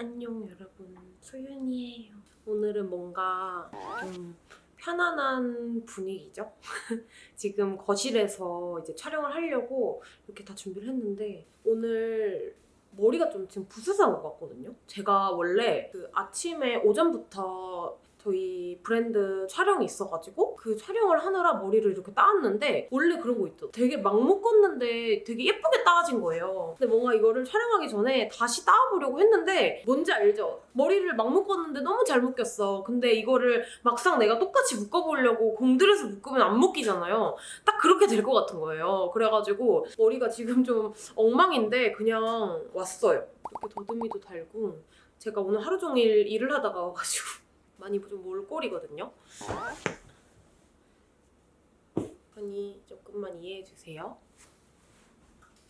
안녕 여러분. 소윤이에요. 오늘은 뭔가 좀 편안한 분위기죠? 지금 거실에서 이제 촬영을 하려고 이렇게 다 준비를 했는데 오늘 머리가 좀 지금 부스스한 것 같거든요? 제가 원래 그 아침에 오전부터 저희 브랜드 촬영이 있어가지고 그 촬영을 하느라 머리를 이렇게 따왔는데 원래 그런 거 있죠. 되게 막 묶었는데 되게 예쁘게 따진 거예요. 근데 뭔가 이거를 촬영하기 전에 다시 따와보려고 했는데 뭔지 알죠? 머리를 막 묶었는데 너무 잘 묶였어. 근데 이거를 막상 내가 똑같이 묶어보려고 공들여서 묶으면 안 묶이잖아요. 딱 그렇게 될 것 같은 거예요. 그래가지고 머리가 지금 좀 엉망인데 그냥 왔어요. 이렇게 더듬이도 달고 제가 오늘 하루 종일 일을 하다가 와가지고 많이 좀 몰골이거든요. 그러니 조금만 이해해 주세요.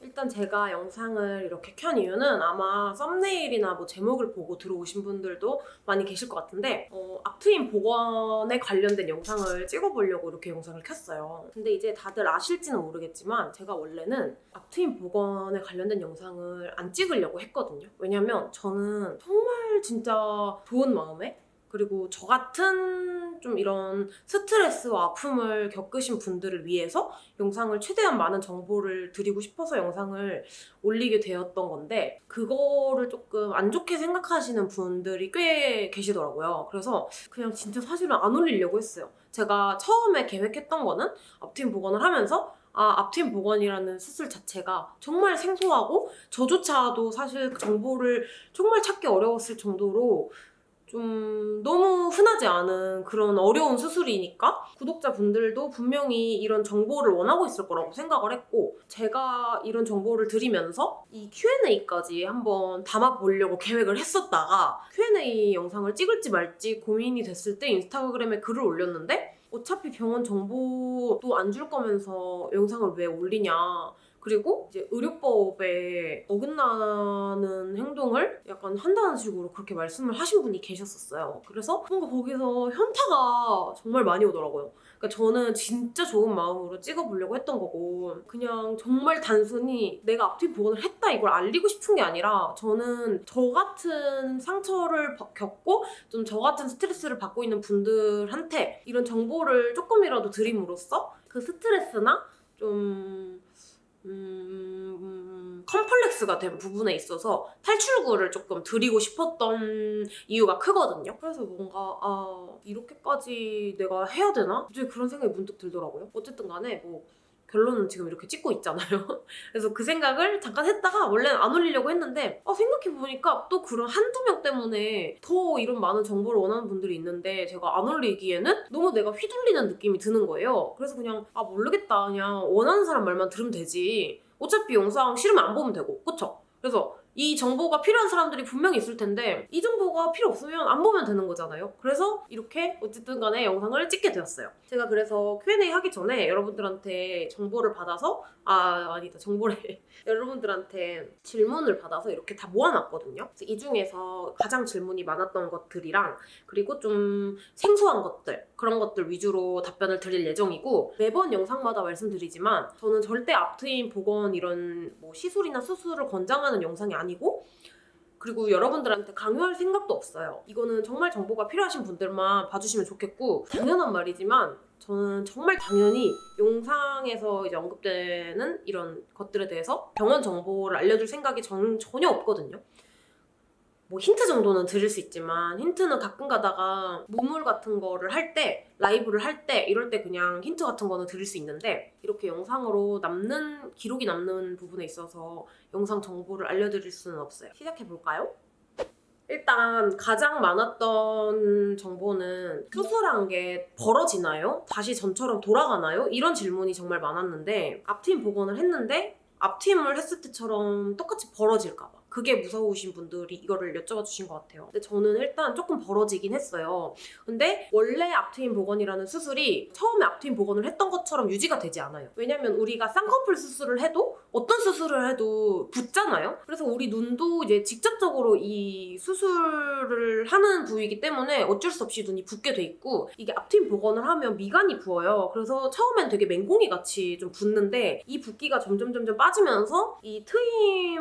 일단 제가 영상을 이렇게 켠 이유는 아마 썸네일이나 뭐 제목을 보고 들어오신 분들도 많이 계실 것 같은데 어, 앞트임 복원에 관련된 영상을 찍어보려고 이렇게 영상을 켰어요. 근데 이제 다들 아실지는 모르겠지만 제가 원래는 앞트임 복원에 관련된 영상을 안 찍으려고 했거든요. 왜냐면 저는 정말 진짜 좋은 마음에 그리고 저 같은 좀 이런 스트레스와 아픔을 겪으신 분들을 위해서 영상을 최대한 많은 정보를 드리고 싶어서 영상을 올리게 되었던 건데 그거를 조금 안 좋게 생각하시는 분들이 꽤 계시더라고요. 그래서 그냥 진짜 사실은 안 올리려고 했어요. 제가 처음에 계획했던 거는 앞팀 복원을 하면서 아, 앞팀 복원이라는 수술 자체가 정말 생소하고 저조차도 사실 정보를 정말 찾기 어려웠을 정도로 좀 너무 흔하지 않은 그런 어려운 수술이니까 구독자분들도 분명히 이런 정보를 원하고 있을 거라고 생각을 했고 제가 이런 정보를 드리면서 이 Q&A까지 한번 담아보려고 계획을 했었다가 Q&A 영상을 찍을지 말지 고민이 됐을 때 인스타그램에 글을 올렸는데 어차피 병원 정보도 안 줄 거면서 영상을 왜 올리냐 그리고 이제 의료법에 어긋나는 행동을 약간 한다는 식으로 그렇게 말씀을 하신 분이 계셨었어요. 그래서 뭔가 거기서 현타가 정말 많이 오더라고요. 그러니까 저는 진짜 좋은 마음으로 찍어보려고 했던 거고 그냥 정말 단순히 내가 앞뒤 복원을 했다 이걸 알리고 싶은 게 아니라 저는 저 같은 상처를 겪고 좀 저 같은 스트레스를 받고 있는 분들한테 이런 정보를 조금이라도 드림으로써 그 스트레스나 좀 음, 컴플렉스가 된 부분에 있어서 탈출구를 조금 드리고 싶었던 이유가 크거든요. 그래서 뭔가 아 이렇게까지 내가 해야 되나? 갑자기 그런 생각이 문득 들더라고요. 어쨌든 간에 뭐 결론은 지금 이렇게 찍고 있잖아요. 그래서 그 생각을 잠깐 했다가 원래는 안 올리려고 했는데 어, 생각해보니까 또 그런 한두 명 때문에 더 이런 많은 정보를 원하는 분들이 있는데 제가 안 올리기에는 너무 내가 휘둘리는 느낌이 드는 거예요. 그래서 그냥 아 모르겠다 그냥 원하는 사람 말만 들으면 되지 어차피 영상 싫으면 안 보면 되고 그쵸? 그래서 이 정보가 필요한 사람들이 분명히 있을 텐데 이 정보가 필요 없으면 안 보면 되는 거잖아요. 그래서 이렇게 어쨌든 간에 영상을 찍게 되었어요. 제가 그래서 Q&A 하기 전에 여러분들한테 정보를 받아서 아 아니다 정보를 여러분들한테 질문을 받아서 이렇게 다 모아놨거든요. 이 중에서 가장 질문이 많았던 것들이랑 그리고 좀 생소한 것들 그런 것들 위주로 답변을 드릴 예정이고 매번 영상마다 말씀드리지만 저는 절대 앞트임 복원 이런 뭐 시술이나 수술을 권장하는 영상이 아니고 그리고 여러분들한테 강요할 생각도 없어요. 이거는 정말 정보가 필요하신 분들만 봐주시면 좋겠고 당연한 말이지만 저는 정말 당연히 영상에서 이제 언급되는 이런 것들에 대해서 병원 정보를 알려줄 생각이 저는 전혀 없거든요. 뭐 힌트 정도는 드릴 수 있지만 힌트는 가끔 가다가 무물 같은 거를 할 때 라이브를 할 때 이럴 때 그냥 힌트 같은 거는 드릴 수 있는데 이렇게 영상으로 남는 기록이 남는 부분에 있어서 영상 정보를 알려드릴 수는 없어요 시작해볼까요? 일단 가장 많았던 정보는 수술한 게 벌어지나요? 다시 전처럼 돌아가나요? 이런 질문이 정말 많았는데 앞팀 복원을 했는데 앞팀을 했을 때처럼 똑같이 벌어질까 봐 그게 무서우신 분들이 이거를 여쭤봐 주신 것 같아요. 근데 저는 일단 조금 벌어지긴 했어요. 근데 원래 앞트임 복원이라는 수술이 처음에 앞트임 복원을 했던 것처럼 유지가 되지 않아요. 왜냐면 우리가 쌍꺼풀 수술을 해도 어떤 수술을 해도 붓잖아요. 그래서 우리 눈도 이제 직접적으로 이 수술을 하는 부위이기 때문에 어쩔 수 없이 눈이 붓게 돼 있고 이게 앞트임 복원을 하면 미간이 부어요. 그래서 처음엔 되게 맹공이 같이 좀 붓는데 이 붓기가 점점 점점 빠지면서 이 트임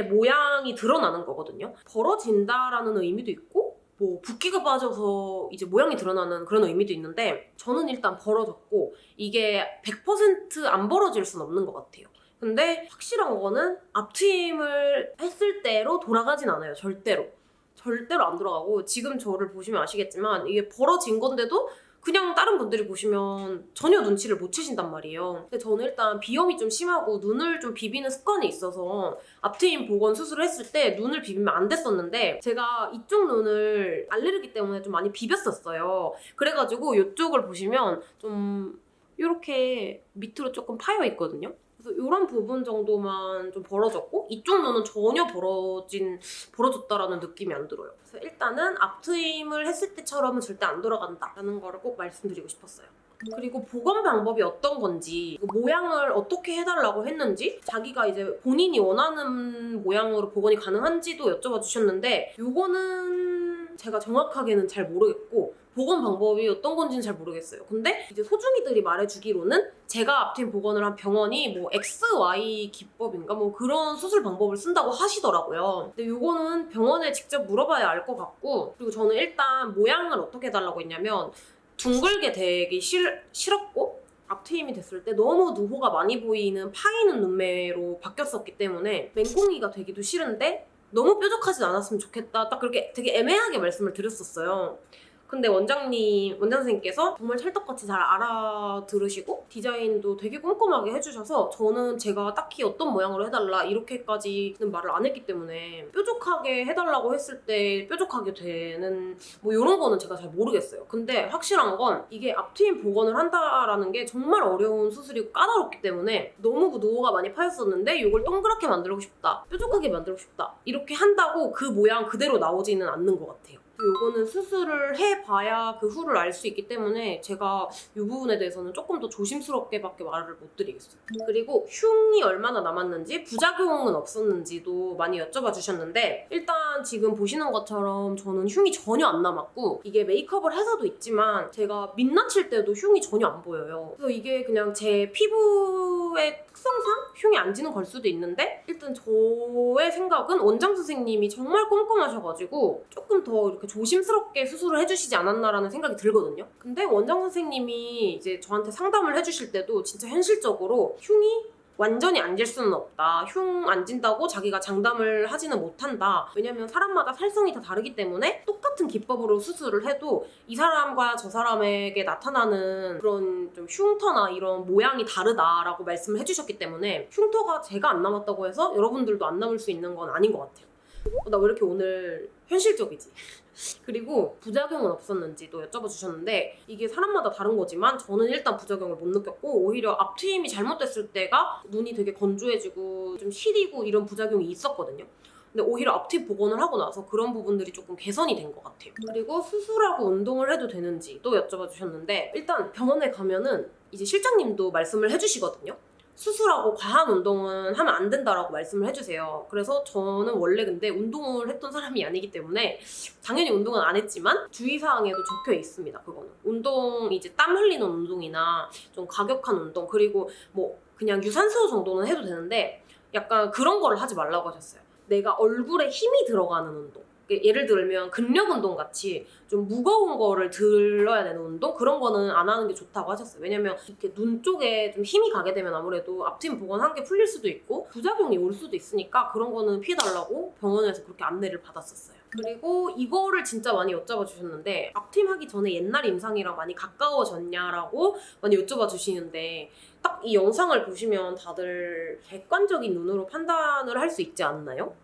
모양이 드러나는 거거든요. 벌어진다라는 의미도 있고 뭐 붓기가 빠져서 이제 모양이 드러나는 그런 의미도 있는데 저는 일단 벌어졌고 이게 100%안 벌어질 순 없는 것 같아요. 근데 확실한 거는 앞트임을 했을 때로 돌아가진 않아요. 절대로. 절대로 안 돌아가고 지금 저를 보시면 아시겠지만 이게 벌어진 건데도 그냥 다른 분들이 보시면 전혀 눈치를 못 채신단 말이에요. 근데 저는 일단 비염이 좀 심하고 눈을 좀 비비는 습관이 있어서 앞트임 복원 수술을 했을 때 눈을 비비면 안 됐었는데 제가 이쪽 눈을 알레르기 때문에 좀 많이 비볐었어요. 그래가지고 이쪽을 보시면 좀 이렇게 밑으로 조금 파여 있거든요. 그래서 이런 부분 정도만 좀 벌어졌고 이쪽 눈은 전혀 벌어진 벌어졌다라는 느낌이 안 들어요. 그래서 일단은 앞트임을 했을 때처럼은 절대 안 돌아간다라는 거를 꼭 말씀드리고 싶었어요. 그리고 복원 방법이 어떤 건지 그 모양을 어떻게 해달라고 했는지 자기가 이제 본인이 원하는 모양으로 복원이 가능한지도 여쭤봐 주셨는데 요거는 제가 정확하게는 잘 모르겠고 복원 방법이 어떤 건지는 잘 모르겠어요. 근데 이제 소중이들이 말해주기로는 제가 앞팀 복원을 한 병원이 뭐 XY 기법인가 뭐 그런 수술 방법을 쓴다고 하시더라고요. 근데 요거는 병원에 직접 물어봐야 알 것 같고 그리고 저는 일단 모양을 어떻게 해달라고 했냐면 둥글게 되기 싫, 싫었고 앞트임이 됐을 때 너무 누호가 많이 보이는 파이는 눈매로 바뀌었었기 때문에 맹꽁이가 되기도 싫은데 너무 뾰족하진 않았으면 좋겠다 딱 그렇게 되게 애매하게 말씀을 드렸었어요 근데 원장님, 원장 선생님께서 정말 찰떡같이 잘 알아들으시고 디자인도 되게 꼼꼼하게 해주셔서 저는 제가 딱히 어떤 모양으로 해달라 이렇게까지는 말을 안 했기 때문에 뾰족하게 해달라고 했을 때 뾰족하게 되는 뭐 이런 거는 제가 잘 모르겠어요. 근데 확실한 건 이게 앞트임 복원을 한다라는 게 정말 어려운 수술이고 까다롭기 때문에 너무 노후가 많이 파였었는데 이걸 동그랗게 만들고 싶다, 뾰족하게 만들고 싶다 이렇게 한다고 그 모양 그대로 나오지는 않는 것 같아요. 요거는 수술을 해봐야 그 후를 알 수 있기 때문에 제가 이 부분에 대해서는 조금 더 조심스럽게 밖에 말을 못 드리겠어요. 그리고 흉이 얼마나 남았는지 부작용은 없었는지도 많이 여쭤봐 주셨는데 일단 지금 보시는 것처럼 저는 흉이 전혀 안 남았고 이게 메이크업을 해서도 있지만 제가 민낯일 때도 흉이 전혀 안 보여요. 그래서 이게 그냥 제 피부의 특성상 흉이 안 지는 걸 수도 있는데 일단 저의 생각은 원장 선생님이 정말 꼼꼼하셔가지고 조금 더 이렇게 조심스럽게 수술을 해주시지 않았나라는 생각이 들거든요. 근데 원장 선생님이 이제 저한테 상담을 해주실 때도 진짜 현실적으로 흉이 완전히 안 질 수는 없다. 흉 안 진다고 자기가 장담을 하지는 못한다. 왜냐면 사람마다 살성이 다 다르기 때문에 똑같은 기법으로 수술을 해도 이 사람과 저 사람에게 나타나는 그런 좀 흉터나 이런 모양이 다르다라고 말씀을 해주셨기 때문에 흉터가 제가 안 남았다고 해서 여러분들도 안 남을 수 있는 건 아닌 것 같아요. 어, 나왜 이렇게 오늘 현실적이지? 그리고 부작용은 없었는지도 여쭤봐 주셨는데 이게 사람마다 다른 거지만 저는 일단 부작용을 못 느꼈고 오히려 앞트임이 잘못됐을 때가 눈이 되게 건조해지고 좀 시리고 이런 부작용이 있었거든요. 근데 오히려 앞트임 복원을 하고 나서 그런 부분들이 조금 개선이 된 것 같아요. 그리고 수술하고 운동을 해도 되는지도 여쭤봐 주셨는데 일단 병원에 가면은 이제 실장님도 말씀을 해주시거든요. 수술하고 과한 운동은 하면 안 된다라고 말씀을 해주세요. 그래서 저는 원래 근데 운동을 했던 사람이 아니기 때문에 당연히 운동은 안 했지만 주의사항에도 적혀 있습니다. 그거는 운동 이제 땀 흘리는 운동이나 좀 과격한 운동 그리고 뭐 그냥 유산소 정도는 해도 되는데 약간 그런 거를 하지 말라고 하셨어요. 내가 얼굴에 힘이 들어가는 운동. 예를 들면 근력 운동 같이 좀 무거운 거를 들어야 되는 운동 그런 거는 안 하는 게 좋다고 하셨어요. 왜냐면 이렇게 눈 쪽에 좀 힘이 가게 되면 아무래도 앞팀 복원한 게 풀릴 수도 있고 부작용이 올 수도 있으니까 그런 거는 피해달라고 병원에서 그렇게 안내를 받았었어요. 그리고 이거를 진짜 많이 여쭤봐 주셨는데 앞팀 하기 전에 옛날 임상이랑 많이 가까워졌냐라고 많이 여쭤봐 주시는데 딱 이 영상을 보시면 다들 객관적인 눈으로 판단을 할 수 있지 않나요?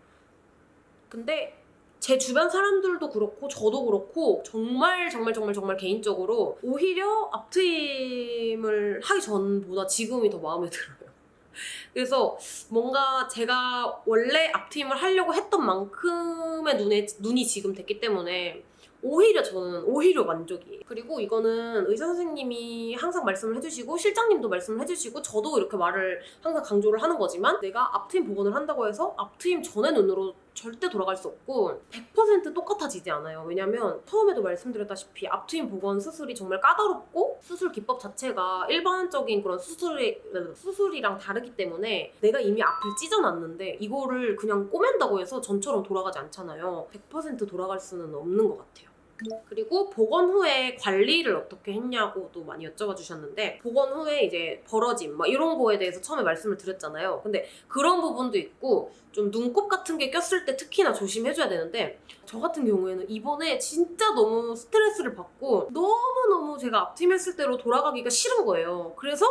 근데 제 주변 사람들도 그렇고 저도 그렇고 정말 정말 정말 정말 개인적으로 오히려 앞트임을 하기 전보다 지금이 더 마음에 들어요. 그래서 뭔가 제가 원래 앞트임을 하려고 했던 만큼의 눈에, 눈이 지금 됐기 때문에 오히려 저는 오히려 만족이에요. 그리고 이거는 의사 선생님이 항상 말씀을 해주시고 실장님도 말씀을 해주시고 저도 이렇게 말을 항상 강조를 하는 거지만 내가 앞트임 복원을 한다고 해서 앞트임 전의 눈으로 절대 돌아갈 수 없고 100% 똑같아지지 않아요. 왜냐면 처음에도 말씀드렸다시피 앞트임 복원 수술이 정말 까다롭고 수술 기법 자체가 일반적인 그런 수술이, 수술이랑 다르기 때문에 내가 이미 앞을 찢어놨는데 이거를 그냥 꼬맨다고 해서 전처럼 돌아가지 않잖아요. 100% 돌아갈 수는 없는 것 같아요. 그리고 복원 후에 관리를 어떻게 했냐고도 많이 여쭤봐 주셨는데 복원 후에 이제 벌어짐 막 이런 거에 대해서 처음에 말씀을 드렸잖아요. 근데 그런 부분도 있고 좀 눈곱 같은 게 꼈을 때 특히나 조심해줘야 되는데 저 같은 경우에는 이번에 진짜 너무 스트레스를 받고 너무너무 제가 앞팀 했을 때로 돌아가기가 싫은 거예요. 그래서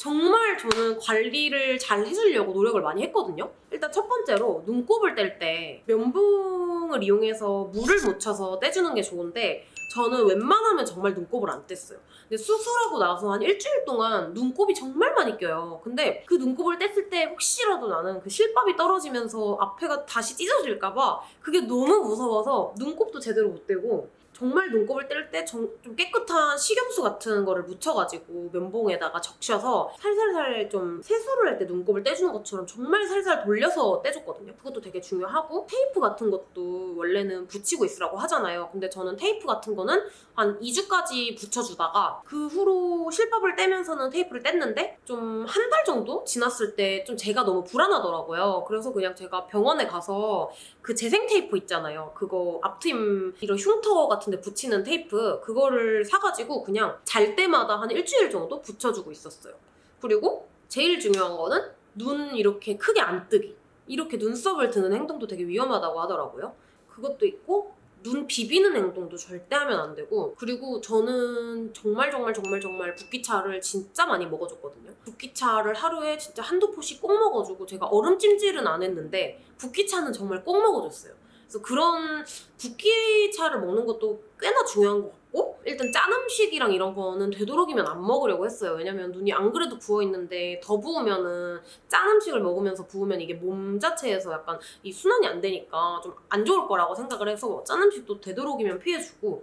정말 저는 관리를 잘 해주려고 노력을 많이 했거든요. 일단 첫 번째로 눈곱을 뗄 때 면봉을 이용해서 물을 묻혀서 떼주는 게 좋은데 저는 웬만하면 정말 눈곱을 안 뗐어요. 근데 수술하고 나서 한 일주일 동안 눈곱이 정말 많이 껴요. 근데 그 눈곱을 뗐을 때 혹시라도 나는 그 실밥이 떨어지면서 앞에가 다시 찢어질까봐 그게 너무 무서워서 눈곱도 제대로 못 떼고 정말 눈곱을 뗄 때 좀 깨끗한 식염수 같은 거를 묻혀가지고 면봉에다가 적셔서 살살살 좀 세수를 할 때 눈곱을 떼주는 것처럼 정말 살살 돌려서 떼줬거든요. 그것도 되게 중요하고 테이프 같은 것도 원래는 붙이고 있으라고 하잖아요. 근데 저는 테이프 같은 거는 한 2주까지 붙여주다가 그 후로 실밥을 떼면서는 테이프를 뗐는데 좀 한 달 정도 지났을 때 좀 제가 너무 불안하더라고요. 그래서 그냥 제가 병원에 가서 그 재생 테이프 있잖아요. 그거 앞트임 이런 흉터 같은 데 붙이는 테이프 그거를 사가지고 그냥 잘 때마다 한 일주일 정도 붙여주고 있었어요. 그리고 제일 중요한 거는 눈 이렇게 크게 안 뜨기. 이렇게 눈썹을 드는 행동도 되게 위험하다고 하더라고요. 그것도 있고 눈 비비는 행동도 절대 하면 안 되고 그리고 저는 정말 정말 정말 정말 붓기차를 진짜 많이 먹어줬거든요. 붓기차를 하루에 진짜 한두 포씩 꼭 먹어주고 제가 얼음찜질은 안 했는데 붓기차는 정말 꼭 먹어줬어요. 그래서 그런 붓기차를 먹는 것도 꽤나 중요한 것 같고 일단 짠 음식이랑 이런 거는 되도록이면 안 먹으려고 했어요. 왜냐면 눈이 안 그래도 부어있는데 더 부으면은 짠 음식을 먹으면서 부으면 이게 몸 자체에서 약간 이 순환이 안 되니까 좀 안 좋을 거라고 생각을 해서 짠 음식도 되도록이면 피해주고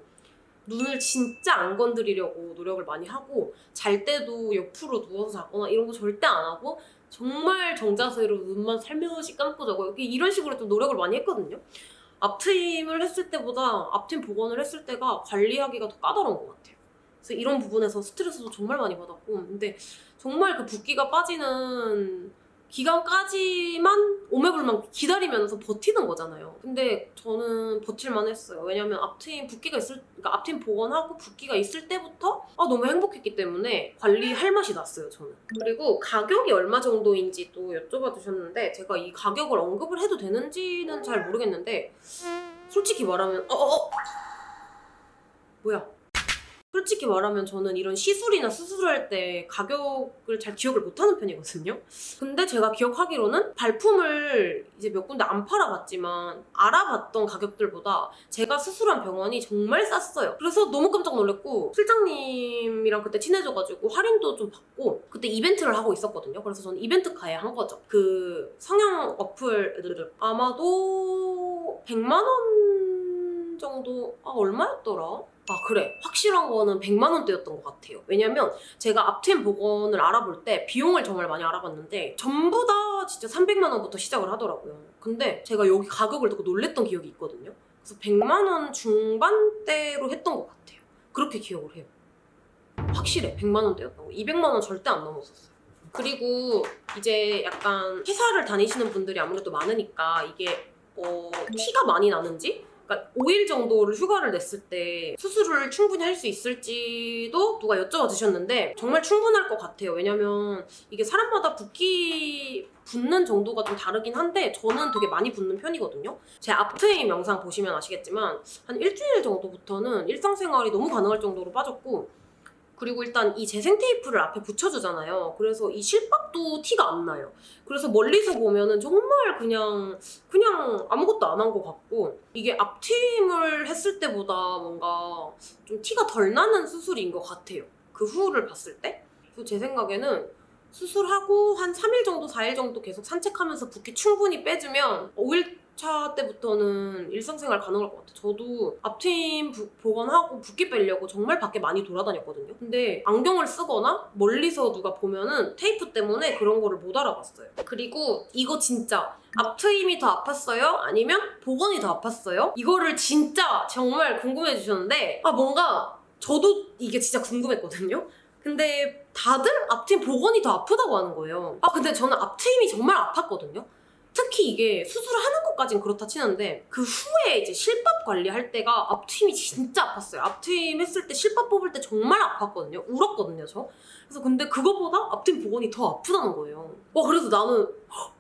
눈을 진짜 안 건드리려고 노력을 많이 하고 잘 때도 옆으로 누워서 자거나 이런 거 절대 안 하고 정말 정자세로 눈만 살며시 감고 자고 이런 식으로 좀 노력을 많이 했거든요. 앞트임을 했을 때보다 앞트임 복원을 했을 때가 관리하기가 더 까다로운 것 같아요. 그래서 이런 부분에서 스트레스도 정말 많이 받았고 근데 정말 그 붓기가 빠지는 기간까지만 오매불만 기다리면서 버티는 거잖아요. 근데 저는 버틸만 했어요. 왜냐면 앞트임 붓기가 있을, 그러니까 앞트임 복원하고 붓기가 있을 때부터 아, 너무 행복했기 때문에 관리할 맛이 났어요, 저는. 그리고 가격이 얼마 정도인지 또 여쭤봐 주셨는데 제가 이 가격을 언급을 해도 되는지는 잘 모르겠는데 솔직히 말하면 어어어 뭐야 솔직히 말하면 저는 이런 시술이나 수술할 때 가격을 잘 기억을 못하는 편이거든요. 근데 제가 기억하기로는 발품을 이제 몇 군데 안 팔아봤지만 알아봤던 가격들보다 제가 수술한 병원이 정말 쌌어요. 그래서 너무 깜짝 놀랐고 실장님이랑 그때 친해져가지고 할인도 좀 받고 그때 이벤트를 하고 있었거든요. 그래서 저는 이벤트 가야 한 거죠. 그 성형 어플 아마도 100만 원 정도 아 얼마였더라? 아 그래. 확실한 거는 100만 원대였던 것 같아요. 왜냐면 제가 앞트임 복원을 알아볼 때 비용을 정말 많이 알아봤는데 전부 다 진짜 300만 원부터 시작을 하더라고요. 근데 제가 여기 가격을 듣고 놀랬던 기억이 있거든요. 그래서 100만 원 중반대로 했던 것 같아요. 그렇게 기억을 해요. 확실해. 100만 원대였던 거 200만 원 절대 안 넘었었어요. 그리고 이제 약간 회사를 다니시는 분들이 아무래도 많으니까 이게 어, 티가 많이 나는지 그러니까 5일 정도를 휴가를 냈을 때 수술을 충분히 할 수 있을지도 누가 여쭤봐 주셨는데 정말 충분할 것 같아요. 왜냐면 이게 사람마다 붓기 붓는 정도가 좀 다르긴 한데 저는 되게 많이 붓는 편이거든요. 제 앞트임 영상 보시면 아시겠지만 한 일주일 정도부터는 일상생활이 너무 가능할 정도로 빠졌고 그리고 일단 이 재생 테이프를 앞에 붙여주잖아요. 그래서 이 실밥도 티가 안 나요. 그래서 멀리서 보면은 정말 그냥 그냥 아무것도 안 한 것 같고 이게 앞트임을 했을 때보다 뭔가 좀 티가 덜 나는 수술인 것 같아요. 그 후를 봤을 때. 제 생각에는 수술하고 한 3일 정도, 4일 정도 계속 산책하면서 붓기 충분히 빼주면 5일 2차 때부터는 일상생활 가능할 것 같아요. 저도 앞트임 부- 복원하고 붓기 빼려고 정말 밖에 많이 돌아다녔거든요. 근데 안경을 쓰거나 멀리서 누가 보면은 테이프 때문에 그런 거를 못 알아봤어요. 그리고 이거 진짜 앞트임이 더 아팠어요? 아니면 복원이 더 아팠어요? 이거를 진짜 정말 궁금해 주셨는데 아 뭔가 저도 이게 진짜 궁금했거든요. 근데 다들 앞트임 복원이 더 아프다고 하는 거예요. 아 근데 저는 앞트임이 정말 아팠거든요. 특히 이게 수술을 하는 것까진 그렇다 치는데 그 후에 이제 실밥 관리할 때가 앞트임이 진짜 아팠어요. 앞트임 했을 때 실밥 뽑을 때 정말 아팠거든요. 울었거든요, 저. 그래서 근데 그거보다 앞트임 복원이 더 아프다는 거예요. 와 그래서 나는 헉,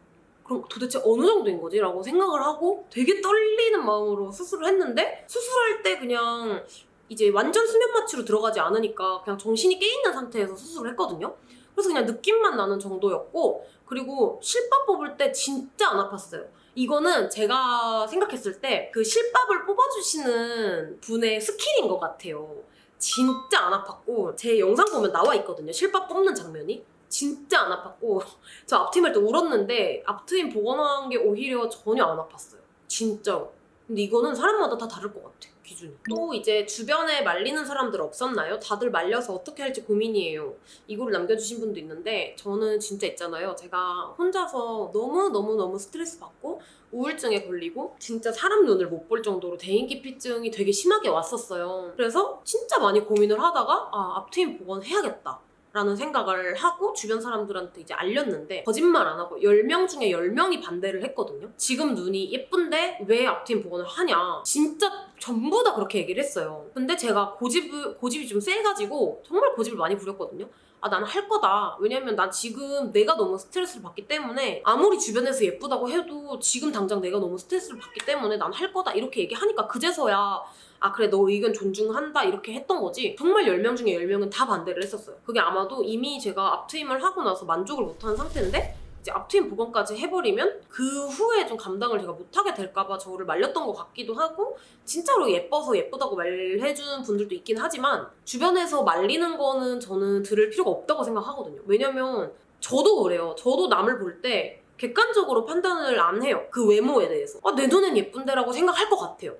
그럼 도대체 어느 정도인 거지? 라고 생각을 하고 되게 떨리는 마음으로 수술을 했는데 수술할 때 그냥 이제 완전 수면 마취로 들어가지 않으니까 그냥 정신이 깨있는 상태에서 수술을 했거든요. 그래서 그냥 느낌만 나는 정도였고 그리고 실밥 뽑을 때 진짜 안 아팠어요. 이거는 제가 생각했을 때 그 실밥을 뽑아주시는 분의 스킬인 것 같아요. 진짜 안 아팠고 제 영상 보면 나와 있거든요. 실밥 뽑는 장면이. 진짜 안 아팠고 저 앞트임 할 때 울었는데 앞트임 복원한 게 오히려 전혀 안 아팠어요. 진짜로. 근데 이거는 사람마다 다 다를 것 같아 기준이. 또 이제 주변에 말리는 사람들 없었나요? 다들 말려서 어떻게 할지 고민이에요. 이거를 남겨주신 분도 있는데 저는 진짜 있잖아요. 제가 혼자서 너무 너무 너무 스트레스 받고 우울증에 걸리고 진짜 사람 눈을 못 볼 정도로 대인기피증이 되게 심하게 왔었어요. 그래서 진짜 많이 고민을 하다가 아 앞트임 복원 해야겠다. 라는 생각을 하고 주변 사람들한테 이제 알렸는데 거짓말 안 하고 10명 중에 10명이 반대를 했거든요. 지금 눈이 예쁜데 왜 앞트임 복원을 하냐. 진짜 전부 다 그렇게 얘기를 했어요. 근데 제가 고집을, 고집이 좀 세가지고 정말 고집을 많이 부렸거든요. 아, 나는 할 거다. 왜냐면 난 지금 내가 너무 스트레스를 받기 때문에 아무리 주변에서 예쁘다고 해도 지금 당장 내가 너무 스트레스를 받기 때문에 난 할 거다. 이렇게 얘기하니까 그제서야 아 그래 너 의견 존중한다 이렇게 했던 거지 정말 10명 중에 10명은 다 반대를 했었어요 그게 아마도 이미 제가 앞트임을 하고 나서 만족을 못하는 상태인데 이제 앞트임 복원까지 해버리면 그 후에 좀 감당을 제가 못하게 될까봐 저를 말렸던 것 같기도 하고 진짜로 예뻐서 예쁘다고 말해주는 분들도 있긴 하지만 주변에서 말리는 거는 저는 들을 필요가 없다고 생각하거든요. 왜냐면 저도 그래요. 저도 남을 볼때 객관적으로 판단을 안 해요. 그 외모에 대해서. 아, 내 눈엔 예쁜데라고 생각할 것 같아요.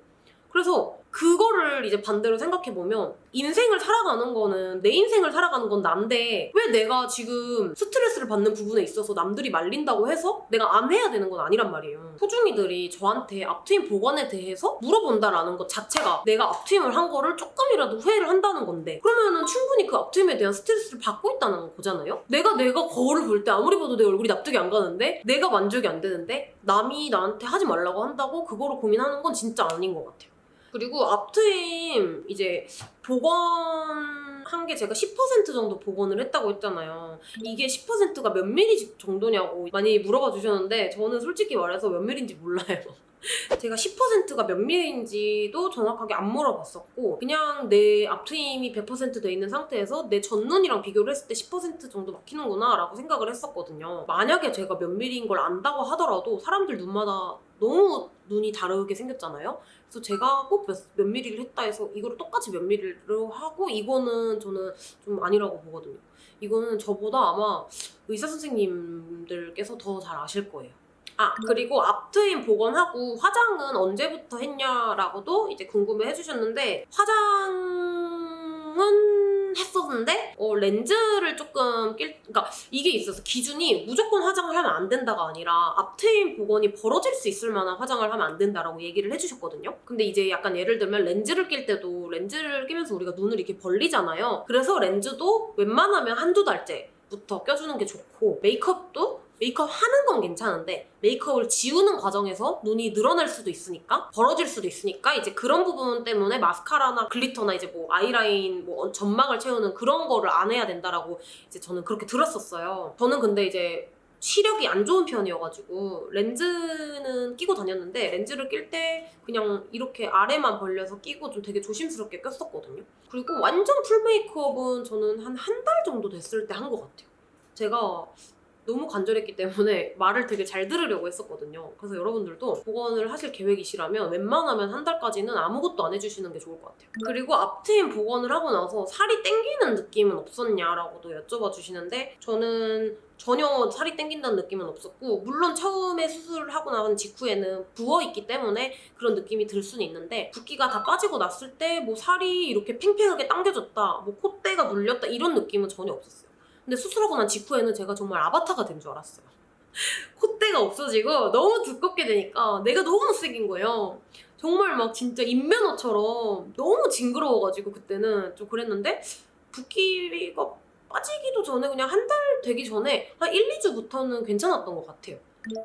그래서 그거를 이제 반대로 생각해보면 인생을 살아가는 거는 내 인생을 살아가는 건 난데 왜 내가 지금 스트레스를 받는 부분에 있어서 남들이 말린다고 해서 내가 안 해야 되는 건 아니란 말이에요. 소중이들이 저한테 앞트임 복원에 대해서 물어본다라는 것 자체가 내가 앞트임을 한 거를 조금이라도 후회를 한다는 건데 그러면은 충분히 그 앞트임에 대한 스트레스를 받고 있다는 거잖아요? 내가 내가 거울을 볼 때 아무리 봐도 내 얼굴이 납득이 안 가는데 내가 만족이 안 되는데 남이 나한테 하지 말라고 한다고 그거를 고민하는 건 진짜 아닌 것 같아요. 그리고 앞트임 이제 복원한 게 제가 10% 정도 복원을 했다고 했잖아요. 이게 10%가 몇 미리 정도냐고 많이 물어봐 주셨는데 저는 솔직히 말해서 몇 미리인지 몰라요. 제가 10%가 몇 미리인지도 정확하게 안 물어봤었고 그냥 내 앞트임이 100%돼 있는 상태에서 내 전눈이랑 비교를 했을 때 10% 정도 막히는구나 라고 생각을 했었거든요. 만약에 제가 몇 미리인 걸 안다고 하더라도 사람들 눈마다 너무 눈이 다르게 생겼잖아요. 그래서 제가 꼭 몇, 몇 미리를 했다 해서 이거를 똑같이 몇 미리로 하고 이거는 저는 좀 아니라고 보거든요. 이거는 저보다 아마 의사 선생님들께서 더 잘 아실 거예요. 아 그리고 앞트임 복원하고 화장은 언제부터 했냐라고도 이제 궁금해 해주셨는데 화장은 했었는데 어, 렌즈를 조금 낄 그러니까 이게 있어서 기준이 무조건 화장을 하면 안 된다가 아니라 앞트임 복원이 벌어질 수 있을 만한 화장을 하면 안 된다라고 얘기를 해주셨거든요. 근데 이제 약간 예를 들면 렌즈를 낄 때도 렌즈를 끼면서 우리가 눈을 이렇게 벌리잖아요. 그래서 렌즈도 웬만하면 한두 달째 부터 껴주는 게 좋고 메이크업도 메이크업 하는 건 괜찮은데 메이크업을 지우는 과정에서 눈이 늘어날 수도 있으니까 벌어질 수도 있으니까 이제 그런 부분 때문에 마스카라나 glitter나 이제 뭐 아이라인 뭐 점막을 채우는 그런 거를 안 해야 된다라고 이제 저는 그렇게 들었었어요. 저는 근데 이제 시력이 안 좋은 편이어가지고 렌즈는 끼고 다녔는데 렌즈를 낄 때 그냥 이렇게 아래만 벌려서 끼고 좀 되게 조심스럽게 꼈었거든요. 그리고 완전 full 메이크업은 저는 한 한 달 정도 됐을 때 한 것 같아요. 제가 너무 간절했기 때문에 말을 되게 잘 들으려고 했었거든요. 그래서 여러분들도 복원을 하실 계획이시라면 웬만하면 한 달까지는 아무것도 안 해주시는 게 좋을 것 같아요. 그리고 앞트임 복원을 하고 나서 살이 땡기는 느낌은 없었냐라고도 여쭤봐 주시는데 저는 전혀 살이 땡긴다는 느낌은 없었고 물론 처음에 수술을 하고 나온 직후에는 부어있기 때문에 그런 느낌이 들 수는 있는데 붓기가 다 빠지고 났을 때 뭐 살이 이렇게 팽팽하게 당겨졌다 뭐 콧대가 눌렸다 이런 느낌은 전혀 없었어요 근데 수술하고 난 직후에는 제가 정말 아바타가 된 줄 알았어요 콧대가 없어지고 너무 두껍게 되니까 내가 너무 못생긴 거예요 정말 막 진짜 인면허처럼 너무 징그러워가지고 그때는 좀 그랬는데 붓기가 빠지기도 전에 그냥 한 달 되기 전에 한 1, 2주부터는 괜찮았던 것 같아요.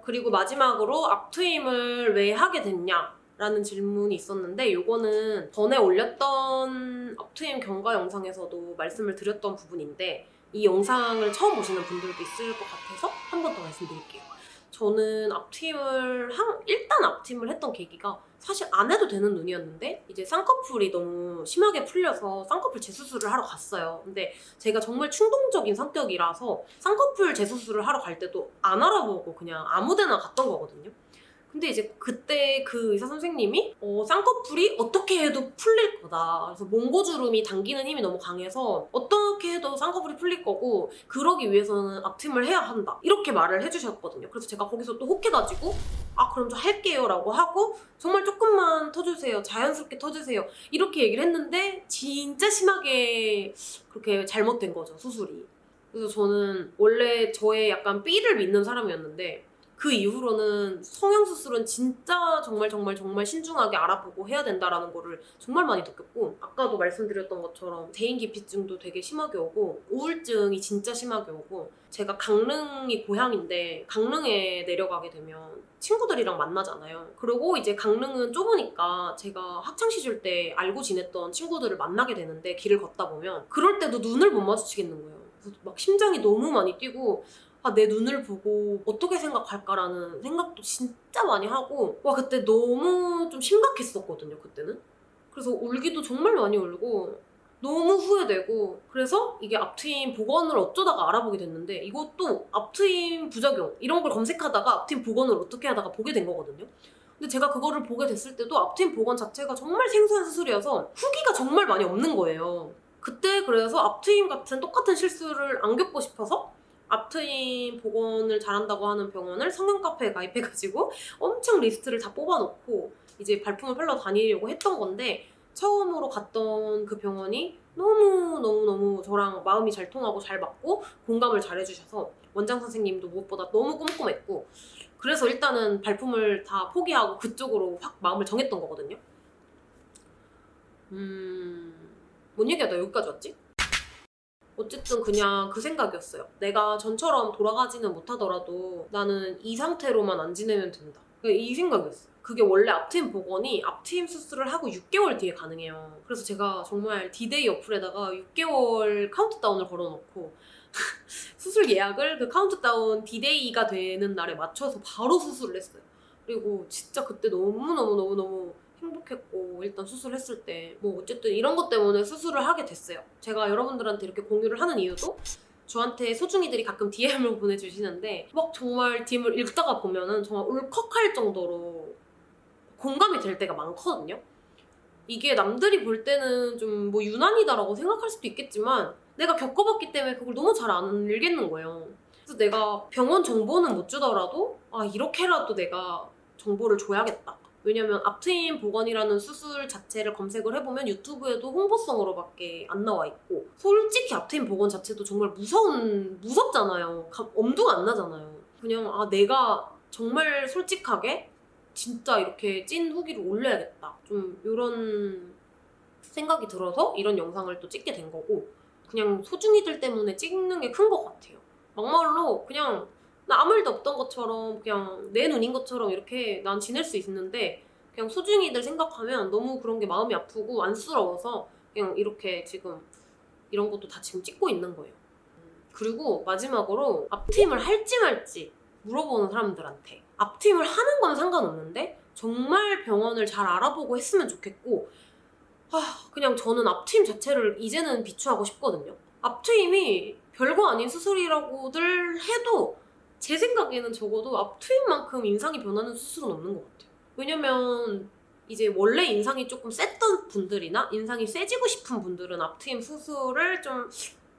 그리고 마지막으로 앞트임을 왜 하게 됐냐? 라는 질문이 있었는데 이거는 전에 올렸던 앞트임 경과 영상에서도 말씀을 드렸던 부분인데 이 영상을 처음 보시는 분들도 있을 것 같아서 한 번 더 말씀드릴게요. 저는 앞트임을 한, 일단 앞트임을 했던 계기가 사실 안 해도 되는 눈이었는데 이제 쌍꺼풀이 너무 심하게 풀려서 쌍꺼풀 재수술을 하러 갔어요. 근데 제가 정말 충동적인 성격이라서 쌍꺼풀 재수술을 하러 갈 때도 안 알아보고 그냥 아무데나 갔던 거거든요. 근데 이제 그때 그 의사 선생님이 어, 쌍꺼풀이 어떻게 해도 풀릴 거다. 그래서 몽고주름이 당기는 힘이 너무 강해서 어떻게 해도 쌍꺼풀이 풀릴 거고 그러기 위해서는 앞트임을 해야 한다. 이렇게 말을 해주셨거든요. 그래서 제가 거기서 또 혹해가지고 아 그럼 저 할게요 라고 하고 정말 조금만 터주세요. 자연스럽게 터주세요. 이렇게 얘기를 했는데 진짜 심하게 그렇게 잘못된 거죠. 수술이. 그래서 저는 원래 저의 약간 삐를 믿는 사람이었는데 그 이후로는 성형수술은 진짜 정말 정말 정말 신중하게 알아보고 해야 된다라는 거를 정말 많이 느꼈고 아까도 말씀드렸던 것처럼 대인기피증도 되게 심하게 오고 우울증이 진짜 심하게 오고 제가 강릉이 고향인데 강릉에 내려가게 되면 친구들이랑 만나잖아요. 그리고 이제 강릉은 좁으니까 제가 학창시절 때 알고 지냈던 친구들을 만나게 되는데 길을 걷다 보면 그럴 때도 눈을 못 마주치겠는 거예요. 막 심장이 너무 많이 뛰고 아, 내 눈을 보고 어떻게 생각할까라는 생각도 진짜 많이 하고 와 그때 너무 좀 심각했었거든요 그때는. 그래서 울기도 정말 많이 울고 너무 후회되고 그래서 이게 앞트임 복원을 어쩌다가 알아보게 됐는데 이것도 앞트임 부작용 이런 걸 검색하다가 앞트임 복원을 어떻게 하다가 보게 된 거거든요. 근데 제가 그거를 보게 됐을 때도 앞트임 복원 자체가 정말 생소한 수술이어서 후기가 정말 많이 없는 거예요. 그때 그래서 앞트임 같은 똑같은 실수를 안 겪고 싶어서 앞트임 복원을 잘한다고 하는 병원을 성형 카페에 가입해가지고 엄청 리스트를 다 뽑아놓고 이제 발품을 팔러 다니려고 했던 건데 처음으로 갔던 그 병원이 너무너무너무 저랑 마음이 잘 통하고 잘 맞고 공감을 잘 해주셔서 원장 선생님도 무엇보다 너무 꼼꼼했고 그래서 일단은 발품을 다 포기하고 그쪽으로 확 마음을 정했던 거거든요. 음... 뭔 얘기하다 여기까지 왔지? 어쨌든 그냥 그 생각이었어요. 내가 전처럼 돌아가지는 못하더라도 나는 이 상태로만 안 지내면 된다. 이 생각이었어요. 그게 원래 앞트임 복원이 앞트임 수술을 하고 6개월 뒤에 가능해요. 그래서 제가 정말 디데이 어플에다가 6개월 카운트다운을 걸어놓고 수술 예약을 그 카운트다운 디데이가 되는 날에 맞춰서 바로 수술을 했어요. 그리고 진짜 그때 너무너무너무너무 행복했고 일단 수술했을 때 뭐 어쨌든 이런 것 때문에 수술을 하게 됐어요. 제가 여러분들한테 이렇게 공유를 하는 이유도 저한테 소중이들이 가끔 DM을 보내주시는데 막 정말 DM을 읽다가 보면은 정말 울컥할 정도로 공감이 될 때가 많거든요. 이게 남들이 볼 때는 좀 뭐 유난이다라고 생각할 수도 있겠지만 내가 겪어봤기 때문에 그걸 너무 잘 안 읽겠는 거예요. 그래서 내가 병원 정보는 못 주더라도 아 이렇게라도 내가 정보를 줘야겠다. 왜냐면 앞트임 복원이라는 수술 자체를 검색을 해보면 유튜브에도 홍보성으로밖에 안 나와 있고 솔직히 앞트임 복원 자체도 정말 무서운 무섭잖아요. 엄두가 안 나잖아요. 그냥 아 내가 정말 솔직하게 진짜 이렇게 찐 후기를 올려야겠다. 좀 이런 생각이 들어서 이런 영상을 또 찍게 된 거고 그냥 소중이들 때문에 찍는 게 큰 것 같아요. 막말로 그냥 나 아무 일도 없던 것처럼 그냥 내 눈인 것처럼 이렇게 난 지낼 수 있는데 그냥 소중이들 생각하면 너무 그런 게 마음이 아프고 안쓰러워서 그냥 이렇게 지금 이런 것도 다 지금 찍고 있는 거예요. 그리고 마지막으로 앞팀을 할지 말지 물어보는 사람들한테 앞팀을 하는 건 상관없는데 정말 병원을 잘 알아보고 했으면 좋겠고 아 그냥 저는 앞팀 자체를 이제는 비추하고 싶거든요. 앞트임이 별거 아닌 수술이라고들 해도 제 생각에는 적어도 앞트임만큼 인상이 변하는 수술은 없는 것 같아요. 왜냐면 이제 원래 인상이 조금 셌던 분들이나 인상이 세지고 싶은 분들은 앞트임 수술을 좀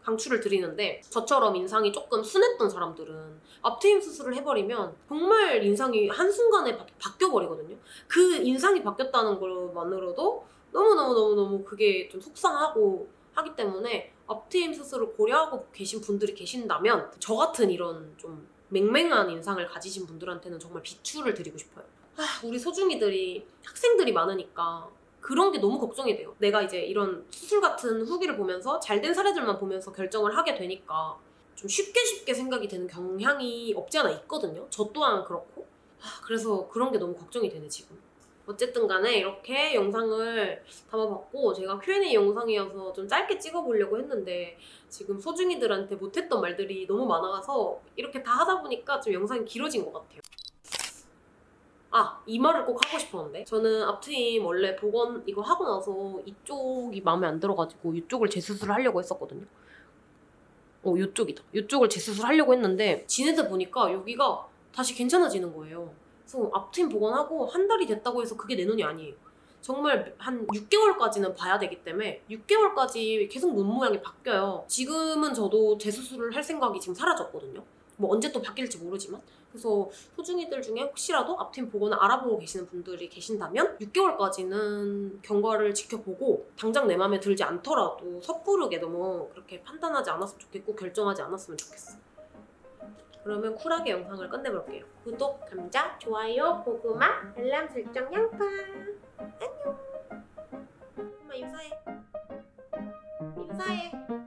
강추를 드리는데 저처럼 인상이 조금 순했던 사람들은 앞트임 수술을 해버리면 정말 인상이 한순간에 바, 바뀌어버리거든요. 그 인상이 바뀌었다는 것만으로도 너무너무너무너무 그게 좀 속상하고 하기 때문에 앞트임 수술을 고려하고 계신 분들이 계신다면 저 같은 이런 좀 맹맹한 인상을 가지신 분들한테는 정말 비추를 드리고 싶어요. 아, 우리 소중이들이 학생들이 많으니까 그런 게 너무 걱정이 돼요. 내가 이제 이런 수술 같은 후기를 보면서 잘된 사례들만 보면서 결정을 하게 되니까 좀 쉽게 쉽게 생각이 되는 경향이 없지 않아 있거든요. 저 또한 그렇고. 아, 그래서 그런 게 너무 걱정이 되네, 지금. 어쨌든 간에 이렇게 영상을 담아봤고 제가 Q&A 영상이어서 좀 짧게 찍어보려고 했는데 지금 소중이들한테 못했던 말들이 너무 많아서 이렇게 다 하다 보니까 좀 영상이 길어진 것 같아요. 아, 이 말을 꼭 하고 싶었는데 저는 앞트임 원래 복원 이거 하고 나서 이쪽이 마음에 안 들어가지고 이쪽을 재수술을 하려고 했었거든요. 어, 이쪽이다. 이쪽을 재수술 하려고 했는데 지내다 보니까 여기가 다시 괜찮아지는 거예요. 그래서 앞트임 복원하고 한 달이 됐다고 해서 그게 내 눈이 아니에요. 정말 한 6개월까지는 봐야 되기 때문에 6개월까지 계속 눈 모양이 바뀌어요. 지금은 저도 재수술을 할 생각이 지금 사라졌거든요. 뭐 언제 또 바뀔지 모르지만 그래서 소중이들 중에 혹시라도 앞팀 복원을 알아보고 계시는 분들이 계신다면 6개월까지는 경과를 지켜보고 당장 내 마음에 들지 않더라도 섣부르게 너무 그렇게 판단하지 않았으면 좋겠고 결정하지 않았으면 좋겠어. 그러면 쿨하게 영상을 끝내볼게요. 구독, 감자, 좋아요, 고구마, 알람 설정, 양파. 안녕. 엄마 인사해. 인사해.